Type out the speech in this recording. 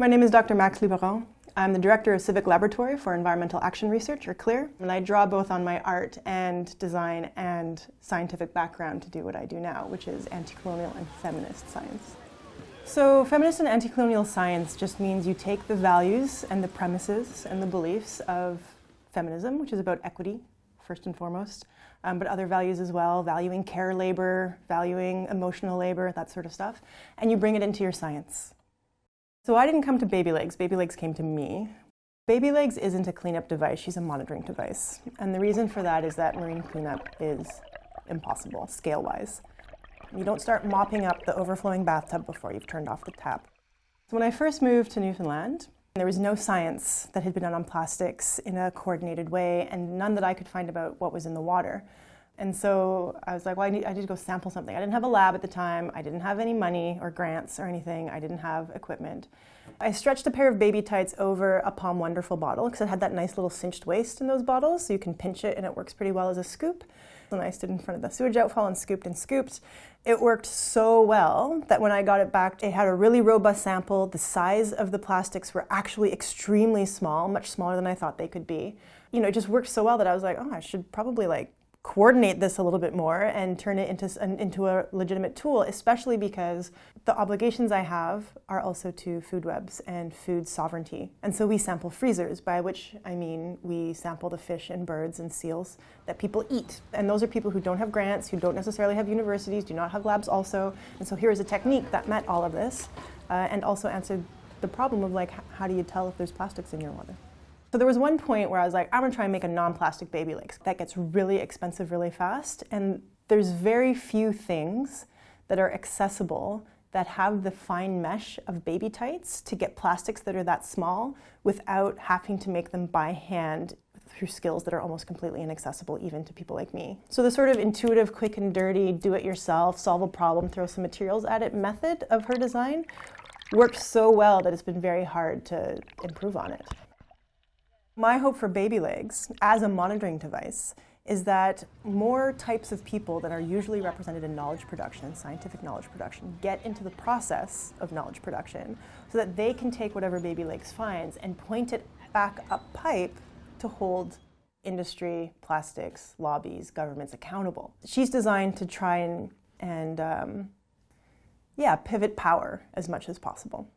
My name is Dr. Max Liboiron. I'm the Director of Civic Laboratory for Environmental Action Research, or CLEAR, and I draw both on my art and design and scientific background to do what I do now, which is anti-colonial and feminist science. So feminist and anti-colonial science just means you take the values and the premises and the beliefs of feminism, which is about equity, first and foremost, um, but other values as well, valuing care labor, valuing emotional labor, that sort of stuff, and you bring it into your science. So I didn't come to Baby Legs, Baby Legs came to me. Baby Legs isn't a cleanup device, she's a monitoring device. And the reason for that is that marine cleanup is impossible, scale-wise. You don't start mopping up the overflowing bathtub before you've turned off the tap. So when I first moved to Newfoundland, there was no science that had been done on plastics in a coordinated way and none that I could find about what was in the water. And so I was like, well, I need, I need to go sample something. I didn't have a lab at the time. I didn't have any money or grants or anything. I didn't have equipment. I stretched a pair of baby tights over a POM Wonderful bottle because it had that nice little cinched waist in those bottles, so you can pinch it and it works pretty well as a scoop. And I stood in front of the sewage outfall and scooped and scooped. It worked so well that when I got it back, it had a really robust sample. The size of the plastics were actually extremely small, much smaller than I thought they could be. You know, it just worked so well that I was like, oh, I should probably like coordinate this a little bit more and turn it into, into a legitimate tool, especially because the obligations I have are also to food webs and food sovereignty. And so we sample freezers, by which I mean we sample the fish and birds and seals that people eat. And those are people who don't have grants, who don't necessarily have universities, do not have labs also. And so here is a technique that met all of this uh, and also answered the problem of like, how do you tell if there's plastics in your water? So there was one point where I was like, I'm gonna try and make a non-plastic baby legs. That gets really expensive really fast, and there's very few things that are accessible that have the fine mesh of baby tights to get plastics that are that small without having to make them by hand through skills that are almost completely inaccessible even to people like me. So the sort of intuitive, quick and dirty, do it yourself, solve a problem, throw some materials at it method of her design worked so well that it's been very hard to improve on it. My hope for baby legs as a monitoring device is that more types of people that are usually represented in knowledge production, scientific knowledge production, get into the process of knowledge production so that they can take whatever Baby Legs finds and point it back up pipe to hold industry, plastics, lobbies, governments accountable. She's designed to try and, and um, yeah, pivot power as much as possible.